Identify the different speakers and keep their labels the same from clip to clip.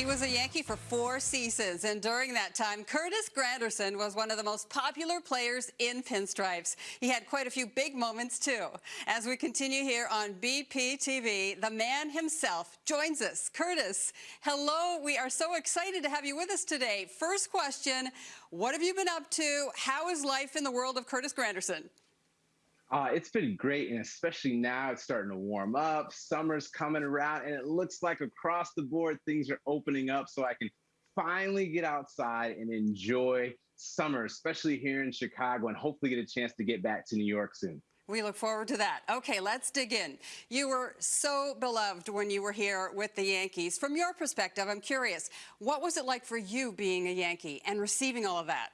Speaker 1: He was a Yankee for four seasons, and during that time, Curtis Granderson was one of the most popular players in pinstripes. He had quite a few big moments, too. As we continue here on BPTV, the man himself joins us. Curtis, hello. We are so excited to have you with us today. First question, what have you been up to? How is life in the world of Curtis Granderson?
Speaker 2: Uh, it's been great, and especially now it's starting to warm up. Summer's coming around, and it looks like across the board things are opening up, so I can finally get outside and enjoy summer, especially here in Chicago, and hopefully get a chance to get back to New York soon.
Speaker 1: We look forward to that. Okay, let's dig in. You were so beloved when you were here with the Yankees. From your perspective, I'm curious, what was it like for you being a Yankee and receiving all of that?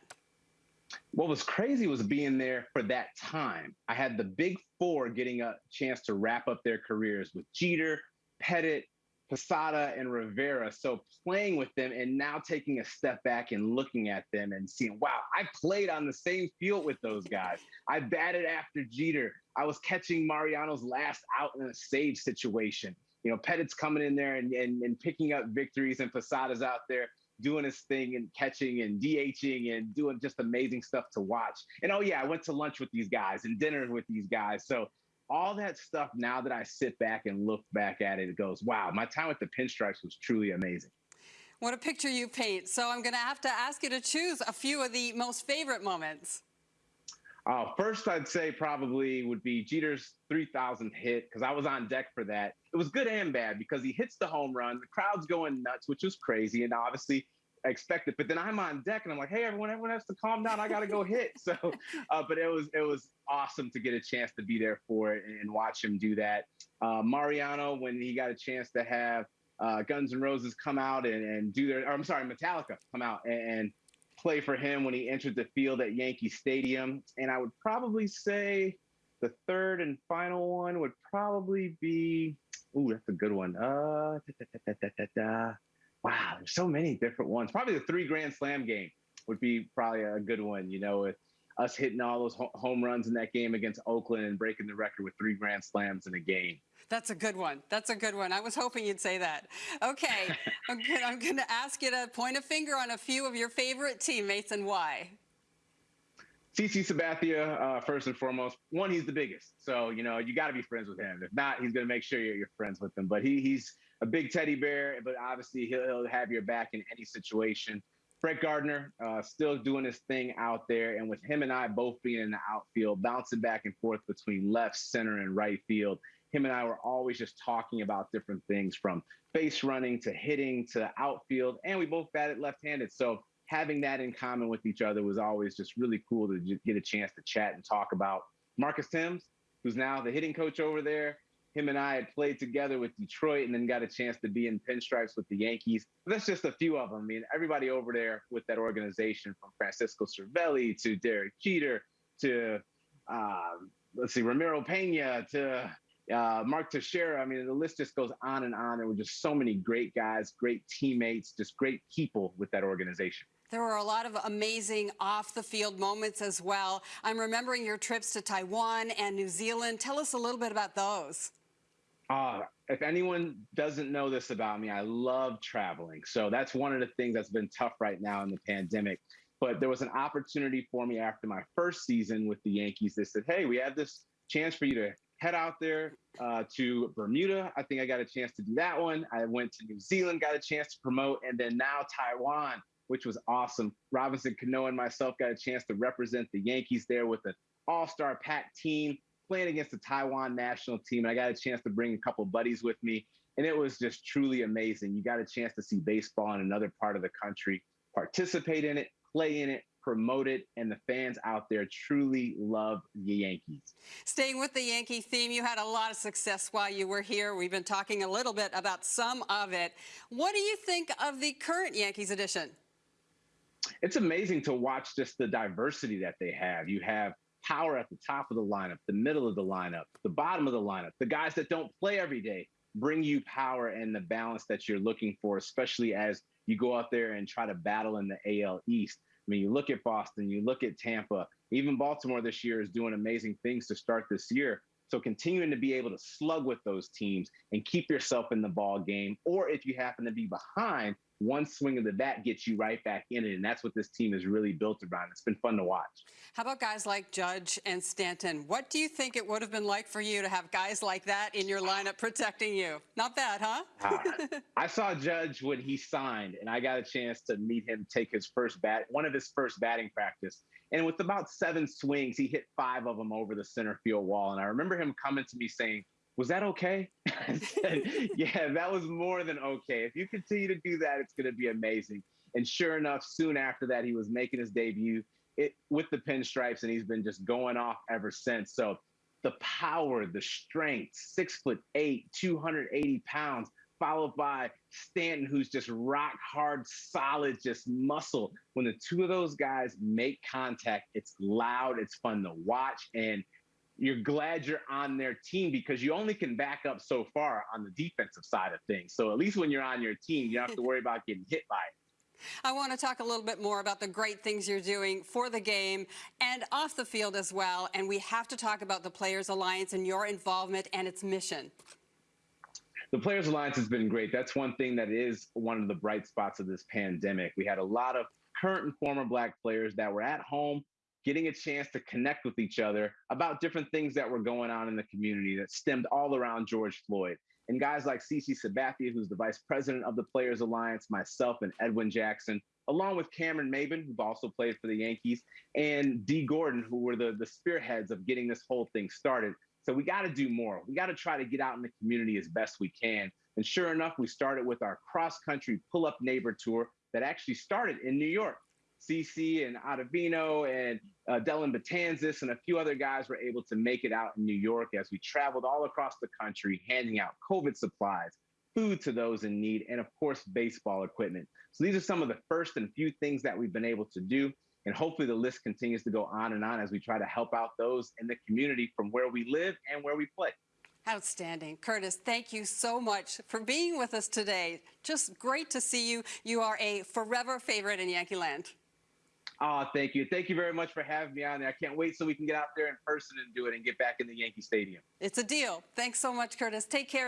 Speaker 2: What was crazy was being there for that time. I had the big four getting a chance to wrap up their careers with Jeter, Pettitte, Posada, and Rivera. So playing with them and now taking a step back and looking at them and seeing, wow, I played on the same field with those guys. I batted after Jeter. I was catching Mariano's last out in a save situation. You know, Pettitte's coming in there and, and, and picking up victories, and Posada's out there doing his thing and catching and DHing and doing just amazing stuff to watch. And oh yeah, I went to lunch with these guys and dinner with these guys. So all that stuff now that I sit back and look back at it, it goes, wow, my time with the pinstripes was truly amazing.
Speaker 1: What a picture you paint. So I'm going to have to ask you to choose a few of the most favorite moments.
Speaker 2: Uh, first, I'd say probably would be Jeter's 3,000th hit because I was on deck for that. It was good and bad because he hits the home run, the crowd's going nuts, which was crazy, and obviously expected. But then I'm on deck and I'm like, hey, everyone, everyone has to calm down. I got to go hit. So, uh, but it was it was awesome to get a chance to be there for it and watch him do that. Uh, Mariano, when he got a chance to have uh, Guns N' Roses come out and, and do their, or I'm sorry, Metallica come out and, and play for him when he entered the field at Yankee Stadium. And I would probably say the third and final one would probably be, ooh, that's a good one. Uh, da, da, da, wow, there's so many different ones. Probably the three Grand Slam game would be probably a good one, you know, with us hitting all those home runs in that game against Oakland and breaking the record with three Grand Slams in a game.
Speaker 1: That's a good one. That's a good one. I was hoping you'd say that. Okay, I'm, gonna, I'm going to ask you to point a finger on a few of your favorite teammates and why.
Speaker 2: CC Sabathia, uh, first and foremost. One, he's the biggest, so you know you got to be friends with him. If not, he's going to make sure you're, you're, friends with him. But he, he's a big teddy bear, but obviously he'll, he'll have your back in any situation. Brett Gardner, uh, still doing his thing out there. And with him and I both being in the outfield, bouncing back and forth between left, center, and right field, him and I were always just talking about different things from base running to hitting to outfield. And we both batted left handed. So having that in common with each other was always just really cool to get a chance to chat and talk about. Marcus Thames, who's now the hitting coach over there, him and I had played together with Detroit and then got a chance to be in pinstripes with the Yankees. That's just a few of them. I mean, everybody over there with that organization from Francisco Cervelli to Derek Jeter to, uh, let's see, Ramiro Pena to uh, Mark Teixeira. I mean, the list just goes on and on. There were just so many great guys, great teammates, just great people with that organization.
Speaker 1: There were a lot of amazing off the field moments as well. I'm remembering your trips to Taiwan and New Zealand. Tell us a little bit about those.
Speaker 2: Uh, if anyone doesn't know this about me, I love traveling. So that's one of the things that's been tough right now in the pandemic. But there was an opportunity for me after my first season with the Yankees. They said, hey, we have this chance for you to head out there uh, to Bermuda. I think I got a chance to do that one. I went to New Zealand, got a chance to promote, and then now Taiwan, which was awesome. Robinson Cano and myself got a chance to represent the Yankees there with an all-star packed team playing against the Taiwan national team. And I got a chance to bring a couple buddies with me. And it was just truly amazing. You got a chance to see baseball in another part of the country, participate in it, play in it, promote it, and the fans out there truly love the Yankees.
Speaker 1: Staying with the Yankee theme, you had a lot of success while you were here. We've been talking a little bit about some of it. What do you think of the current Yankees edition?
Speaker 2: It's amazing to watch just the diversity that they have. You have power at the top of the lineup, the middle of the lineup, the bottom of the lineup, the guys that don't play every day bring you power and the balance that you're looking for, especially as you go out there and try to battle in the AL East. I mean, you look at Boston, you look at Tampa, even Baltimore this year is doing amazing things to start this year. So continuing to be able to slug with those teams and keep yourself in the ball game, or if you happen to be behind, one swing of the bat gets you right back in it. And that's what this team is really built around. It's been fun to watch.
Speaker 1: How about guys like Judge and Stanton? What do you think it would have been like for you to have guys like that in your lineup protecting you? Not bad, huh?
Speaker 2: uh, I saw Judge when he signed, and I got a chance to meet him take his first bat, one of his first batting practice. And with about seven swings, he hit five of them over the center field wall. And I remember him coming to me saying, was that okay? Said, yeah, that was more than okay. If you continue to do that, it's going to be amazing. And sure enough, soon after that, he was making his debut it, with the pinstripes, and he's been just going off ever since. So the power, the strength, six foot eight, 280 pounds, followed by Stanton, who's just rock hard, solid, just muscle. When the two of those guys make contact, it's loud, it's fun to watch, and you're glad you're on their team because you only can back up so far on the defensive side of things. So at least when you're on your team, you don't have to worry about getting hit by it.
Speaker 1: I want to talk a little bit more about the great things you're doing for the game and off the field as well. And we have to talk about the Players Alliance and your involvement and its mission.
Speaker 2: The Players Alliance has been great. That's one thing that is one of the bright spots of this pandemic. We had a lot of current and former Black players that were at home getting a chance to connect with each other about different things that were going on in the community that stemmed all around George Floyd. And guys like CC Sabathia, who's the vice president of the Players Alliance, myself and Edwin Jackson, along with Cameron Maybin, who also played for the Yankees, and Dee Gordon, who were the, the spearheads of getting this whole thing started. So we got to do more. We got to try to get out in the community as best we can. And sure enough, we started with our cross country pull up neighbor tour that actually started in New York. CC and Ottavino and uh, Dellin Betances and a few other guys were able to make it out in New York as we traveled all across the country, handing out COVID supplies, food to those in need, and of course, baseball equipment. So these are some of the first and few things that we've been able to do. And hopefully the list continues to go on and on as we try to help out those in the community from where we live and where we play.
Speaker 1: Outstanding. Curtis, thank you so much for being with us today. Just great to see you. You are a forever favorite in Yankee Land.
Speaker 2: Oh, thank you. Thank you very much for having me on there. I can't wait so we can get out there in person and do it and get back in the Yankee Stadium.
Speaker 1: It's a deal. Thanks so much, Curtis. Take care.